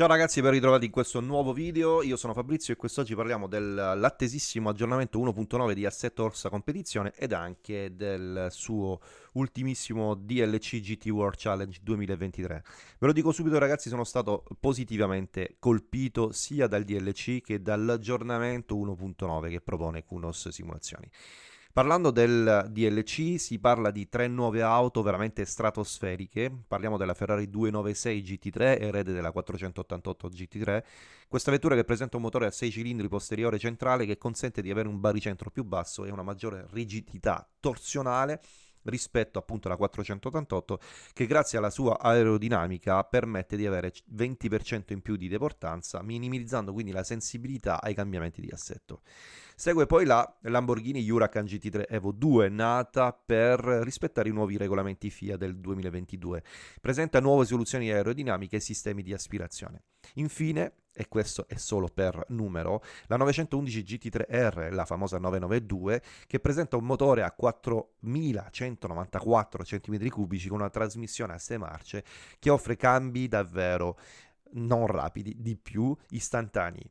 Ciao ragazzi, ben ritrovati in questo nuovo video, io sono Fabrizio e quest'oggi parliamo dell'attesissimo aggiornamento 1.9 di Assetto Orsa Competizione ed anche del suo ultimissimo DLC GT World Challenge 2023. Ve lo dico subito ragazzi, sono stato positivamente colpito sia dal DLC che dall'aggiornamento 1.9 che propone Kunos Simulazioni. Parlando del DLC si parla di tre nuove auto veramente stratosferiche, parliamo della Ferrari 296 GT3 erede della 488 GT3, questa vettura che presenta un motore a 6 cilindri posteriore centrale che consente di avere un baricentro più basso e una maggiore rigidità torsionale rispetto appunto alla 488 che grazie alla sua aerodinamica permette di avere 20% in più di deportanza minimizzando quindi la sensibilità ai cambiamenti di assetto. Segue poi la Lamborghini Huracan GT3 Evo 2 nata per rispettare i nuovi regolamenti FIA del 2022. Presenta nuove soluzioni aerodinamiche e sistemi di aspirazione. Infine e questo è solo per numero, la 911 GT3R, la famosa 992, che presenta un motore a 4194 cm3 con una trasmissione a 6 marce che offre cambi davvero non rapidi, di più istantanei.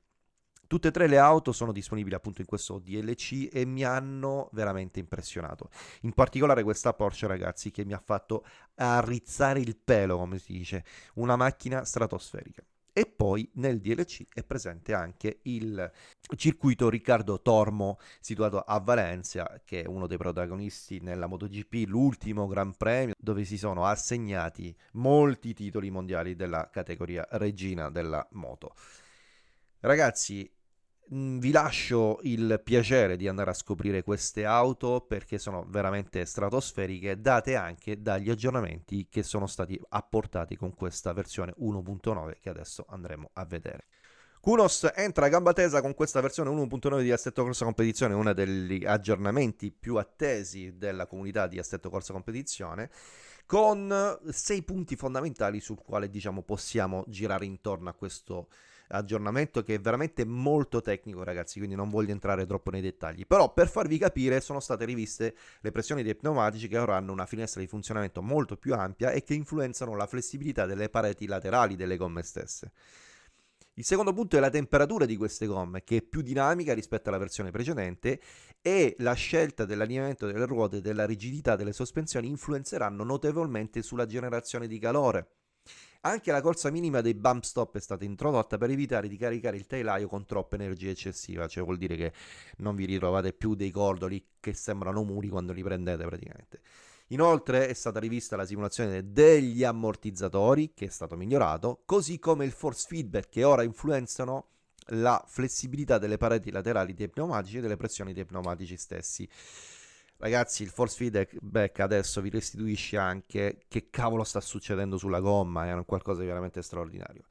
Tutte e tre le auto sono disponibili appunto in questo DLC e mi hanno veramente impressionato. In particolare questa Porsche ragazzi che mi ha fatto arrizzare il pelo, come si dice, una macchina stratosferica. E poi nel DLC è presente anche il circuito Riccardo Tormo situato a Valencia, che è uno dei protagonisti nella MotoGP, l'ultimo Gran Premio, dove si sono assegnati molti titoli mondiali della categoria regina della moto. Ragazzi, vi lascio il piacere di andare a scoprire queste auto perché sono veramente stratosferiche, date anche dagli aggiornamenti che sono stati apportati con questa versione 1.9 che adesso andremo a vedere. Kunos entra a gamba tesa con questa versione 1.9 di Assetto Corsa Competizione, uno degli aggiornamenti più attesi della comunità di Assetto Corsa Competizione, con sei punti fondamentali sul quale diciamo possiamo girare intorno a questo aggiornamento che è veramente molto tecnico ragazzi, quindi non voglio entrare troppo nei dettagli. Però per farvi capire sono state riviste le pressioni dei pneumatici che ora hanno una finestra di funzionamento molto più ampia e che influenzano la flessibilità delle pareti laterali delle gomme stesse. Il secondo punto è la temperatura di queste gomme, che è più dinamica rispetto alla versione precedente e la scelta dell'allineamento delle ruote e della rigidità delle sospensioni influenzeranno notevolmente sulla generazione di calore. Anche la corsa minima dei bump stop è stata introdotta per evitare di caricare il telaio con troppa energia eccessiva, cioè vuol dire che non vi ritrovate più dei cordoli che sembrano muri quando li prendete praticamente. Inoltre è stata rivista la simulazione degli ammortizzatori, che è stato migliorato, così come il force feedback che ora influenzano la flessibilità delle pareti laterali dei pneumatici e delle pressioni dei pneumatici stessi. Ragazzi, il force feedback adesso vi restituisce anche che cavolo sta succedendo sulla gomma, è qualcosa di veramente straordinario.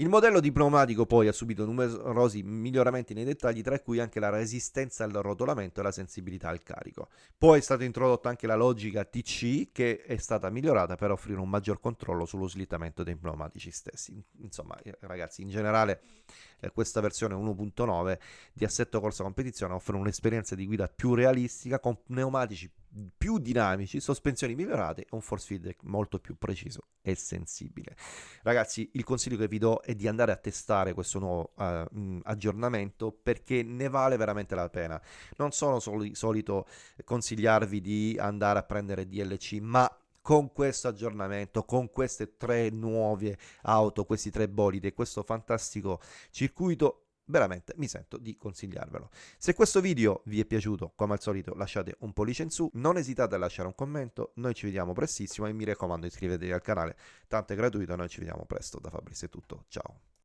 Il modello di pneumatico poi ha subito numerosi miglioramenti nei dettagli, tra cui anche la resistenza al rotolamento e la sensibilità al carico. Poi è stata introdotta anche la logica TC che è stata migliorata per offrire un maggior controllo sullo slittamento dei pneumatici stessi. Insomma, eh, ragazzi, in generale eh, questa versione 1.9 di Assetto Corsa Competizione offre un'esperienza di guida più realistica con pneumatici più dinamici, sospensioni migliorate e un force feedback molto più preciso e sensibile. Ragazzi, il consiglio che vi do è di andare a testare questo nuovo uh, aggiornamento perché ne vale veramente la pena. Non sono soli, solito consigliarvi di andare a prendere DLC, ma con questo aggiornamento, con queste tre nuove auto, questi tre bolidi e questo fantastico circuito veramente mi sento di consigliarvelo. Se questo video vi è piaciuto, come al solito lasciate un pollice in su, non esitate a lasciare un commento, noi ci vediamo prestissimo e mi raccomando iscrivetevi al canale, tanto è gratuito, noi ci vediamo presto, da Fabrizio è tutto, ciao!